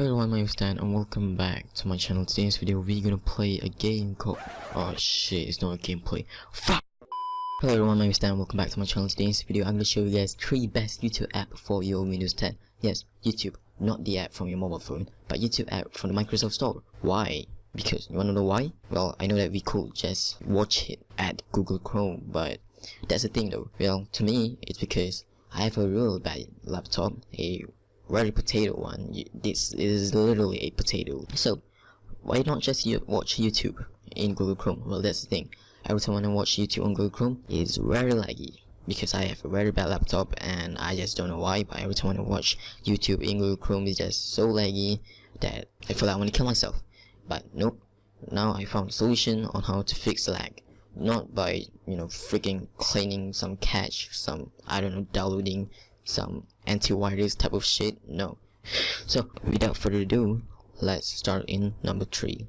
Hello everyone, my name is Dan and welcome back to my channel. Today's video we're gonna play a game called Oh shit, it's not a gameplay. Fuck! Hello everyone, my name is Dan welcome back to my channel. Today's video I'm gonna show you guys three best YouTube app for your Windows 10. Yes, YouTube, not the app from your mobile phone, but YouTube app from the Microsoft Store. Why? Because you wanna know why? Well, I know that we could just watch it at Google Chrome, but that's the thing though. Well, to me, it's because I have a real bad laptop, a very potato one. This is literally a potato. So, why not just watch YouTube in Google Chrome? Well, that's the thing. Every time I watch YouTube on Google Chrome, it's very laggy because I have a very bad laptop and I just don't know why. But every time I watch YouTube in Google Chrome, it's just so laggy that I feel like I want to kill myself. But nope. Now I found a solution on how to fix lag not by you know freaking cleaning some cache some i don't know downloading some antivirus type of shit no so without further ado let's start in number three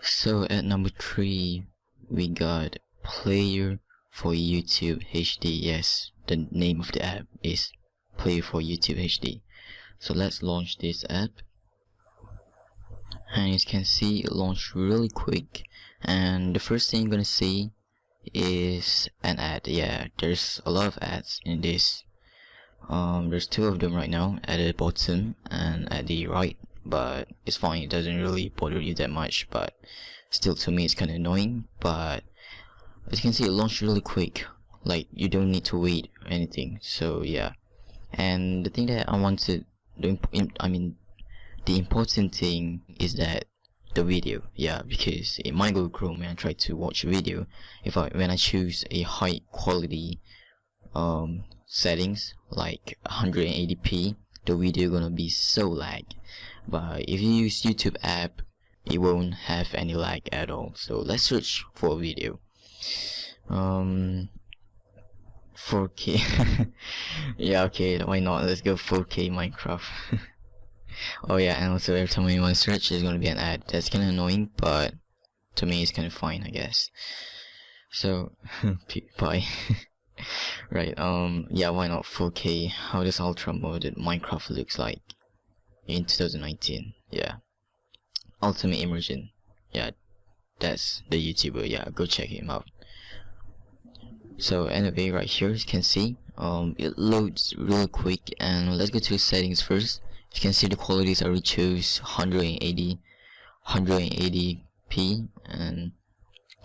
so at number three we got player for youtube hd yes the name of the app is Play for YouTube HD. So let's launch this app. And you can see, it launched really quick. And the first thing you're gonna see is an ad. Yeah, there's a lot of ads in this. Um, there's two of them right now at the bottom and at the right. But it's fine, it doesn't really bother you that much. But still, to me, it's kind of annoying. But as you can see, it launched really quick like you don't need to wait or anything so yeah and the thing that I wanted I mean the important thing is that the video yeah because in my Google Chrome when I try to watch a video if I when I choose a high quality um, settings like 180p the video gonna be so lag but if you use YouTube app it won't have any lag at all so let's search for video um 4K. yeah, okay, why not? Let's go 4K Minecraft. oh yeah, and also every time we want to search, there's gonna be an ad. That's kinda annoying, but to me it's kinda fine, I guess. So, PewDiePie. right, um, yeah, why not 4K? How does Ultra modded Minecraft looks like in 2019? Yeah. Ultimate Immersion. Yeah, that's the YouTuber, yeah, go check him out so anyway right here you can see um, it loads really quick and let's go to settings first you can see the qualities I chose 180 180p and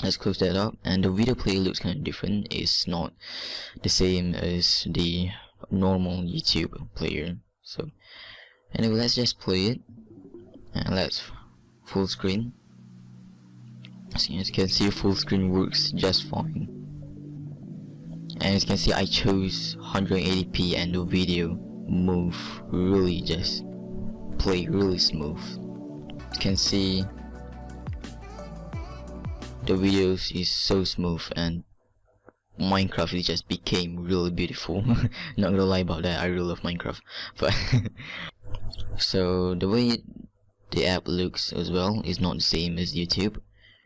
let's close that up. And the video player looks kind of different. It's not the same as the normal YouTube player. So anyway let's just play it. And let's full screen. As you can see full screen works just fine. And as you can see I chose 180p and the video move really just play really smooth. You can see the videos is so smooth and Minecraft it just became really beautiful. Not gonna lie about that I really love Minecraft but so the way the app looks as well is not the same as YouTube.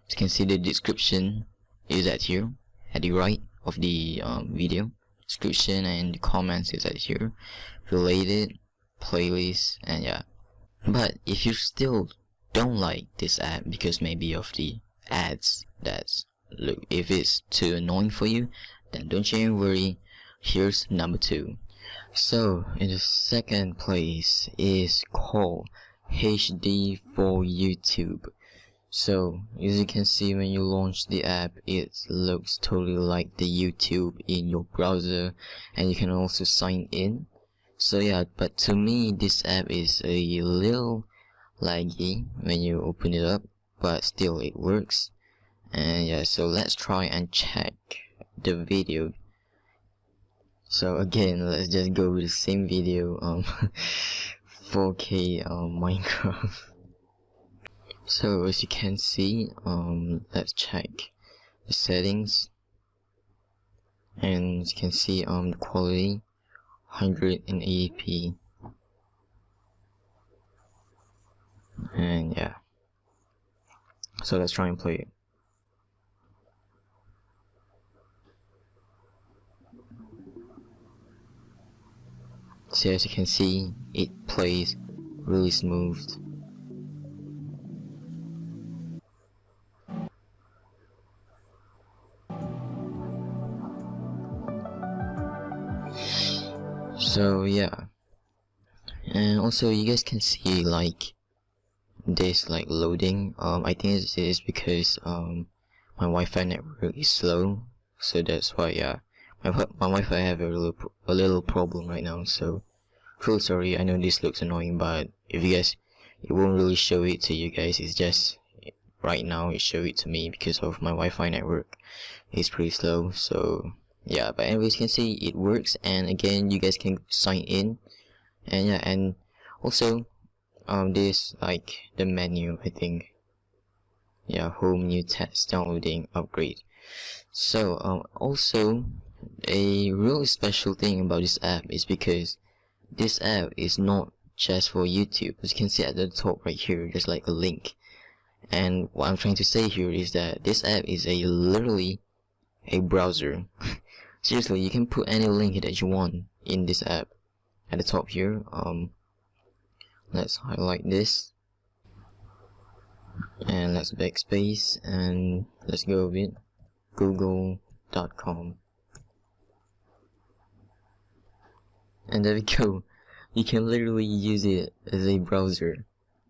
You can see the description is at here at the right of the um, video description and the comments is at here related playlist and yeah. But if you still don't like this app because maybe of the ads that's look if it's too annoying for you then don't you worry. Here's number two. So in the second place is called HD for YouTube so, as you can see when you launch the app, it looks totally like the YouTube in your browser and you can also sign in. So yeah, but to me this app is a little laggy when you open it up, but still it works. And yeah, so let's try and check the video. So again, let's just go with the same video, um, 4K um, Minecraft so as you can see um, let's check the settings. And you can see um, the quality 180p and yeah. So let's try and play it. So as you can see it plays really smooth. So yeah. And also you guys can see like this like loading. Um I think it is because um my Wi-Fi network is slow. So that's why yeah. My, my Wi-Fi have a little a little problem right now. So cool sorry. I know this looks annoying but if you guys it won't really show it to you guys. It's just right now it show it to me because of my Wi-Fi network it's pretty slow. So yeah but anyways you can see it works and again you guys can sign in. And yeah and also um this like the menu I think. Yeah home new test downloading upgrade. So um also a real special thing about this app is because this app is not just for YouTube. As you can see at the top right here there's like a link. And what I'm trying to say here is that this app is a literally a browser seriously you can put any link that you want in this app at the top here. Um let's highlight this. And let's backspace and let's go with google.com and there we go. You can literally use it as a browser.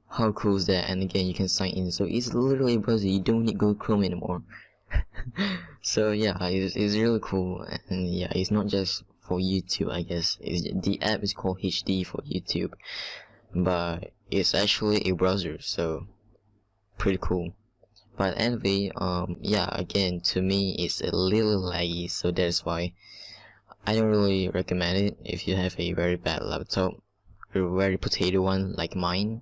How cool is that? And again you can sign in. So it's literally a browser. You don't need google chrome anymore so yeah it's, it's really cool and yeah it's not just for youtube i guess. It's, the app is called hd for youtube but it's actually a browser so pretty cool. But anyway um yeah again to me it's a little laggy so that's why I don't really recommend it if you have a very bad laptop a very potato one like mine.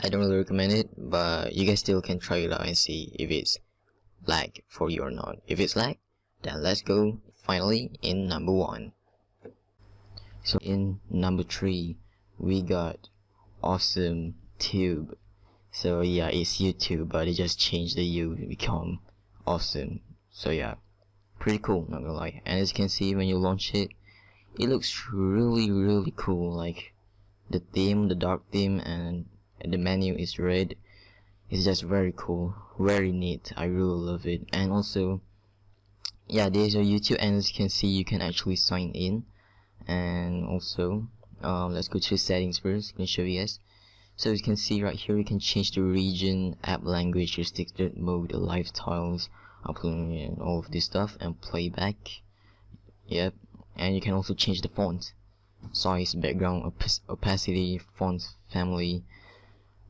I don't really recommend it but you guys still can try it out and see if it's lag for you or not. If it's lag, then let's go finally in number one. So in number three, we got Awesome Tube. So yeah, it's YouTube, but it just changed the U to become Awesome. So yeah, pretty cool, not gonna lie. And as you can see when you launch it, it looks really really cool. Like the theme, the dark theme, and the menu is red it's just very cool very neat. I really love it. And also yeah there's your youtube and as you can see you can actually sign in. And also um, let's go to settings first. I can show you guys. So you can see right here you can change the region app language restricted mode live tiles uploading and all of this stuff and playback. Yep. And you can also change the font size background op opacity font family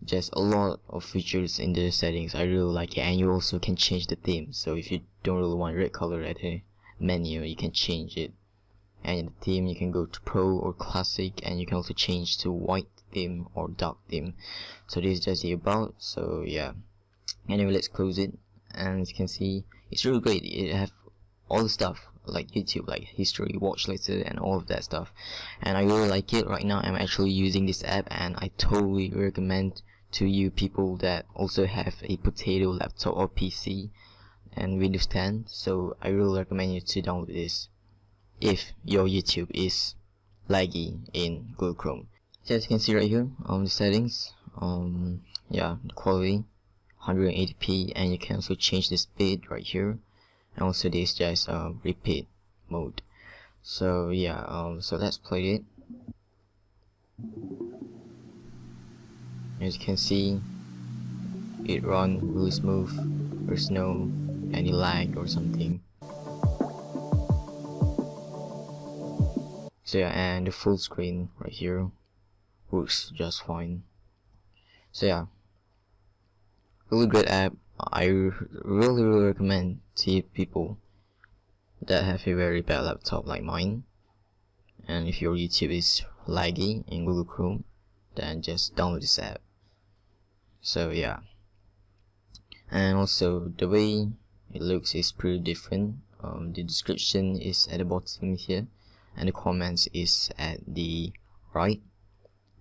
just a lot of features in the settings. I really like it. And you also can change the theme. So if you don't really want red color at the menu you can change it. And in the theme you can go to pro or classic and you can also change to white theme or dark theme. So this is just the about. So yeah. Anyway let's close it. And as you can see it's really great. It have all the stuff like YouTube like history watch later and all of that stuff. And I really like it right now. I'm actually using this app and I totally recommend to you people that also have a potato laptop or PC and Windows 10 so I really recommend you to download this if your YouTube is laggy in Google Chrome. So as you can see right here on the settings um yeah the quality 180p and you can also change the speed right here and also this just uh, repeat mode. So yeah um so let's play it as you can see it run really smooth. There's no any lag or something. So yeah and the full screen right here works just fine. So yeah really great app. I really really recommend to people that have a very bad laptop like mine. And if your YouTube is laggy in Google Chrome then just download this app so yeah. And also the way it looks is pretty different. Um, the description is at the bottom here and the comments is at the right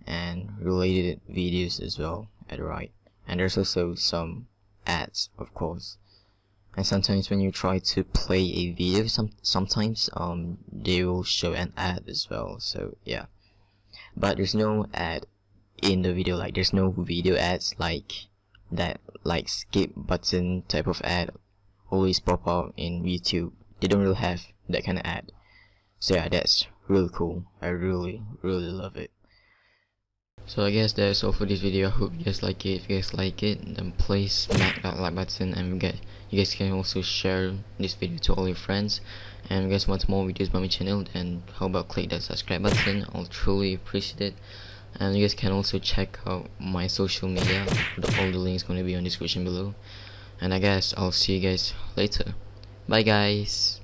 and related videos as well at the right. And there's also some ads of course. And sometimes when you try to play a video some sometimes um they will show an ad as well. So yeah. But there's no ad in the video like there's no video ads like that like skip button type of ad always pop up in YouTube. They don't really have that kind of ad. So yeah that's really cool. I really really love it. So I guess that's all for this video. I hope you guys like it. If you guys like it then please smack that like button and get you guys can also share this video to all your friends. And if you guys want more videos by my channel then how about click that subscribe button? I'll truly appreciate it and you guys can also check out my social media. All the links going to be on the description below. And I guess I'll see you guys later. Bye guys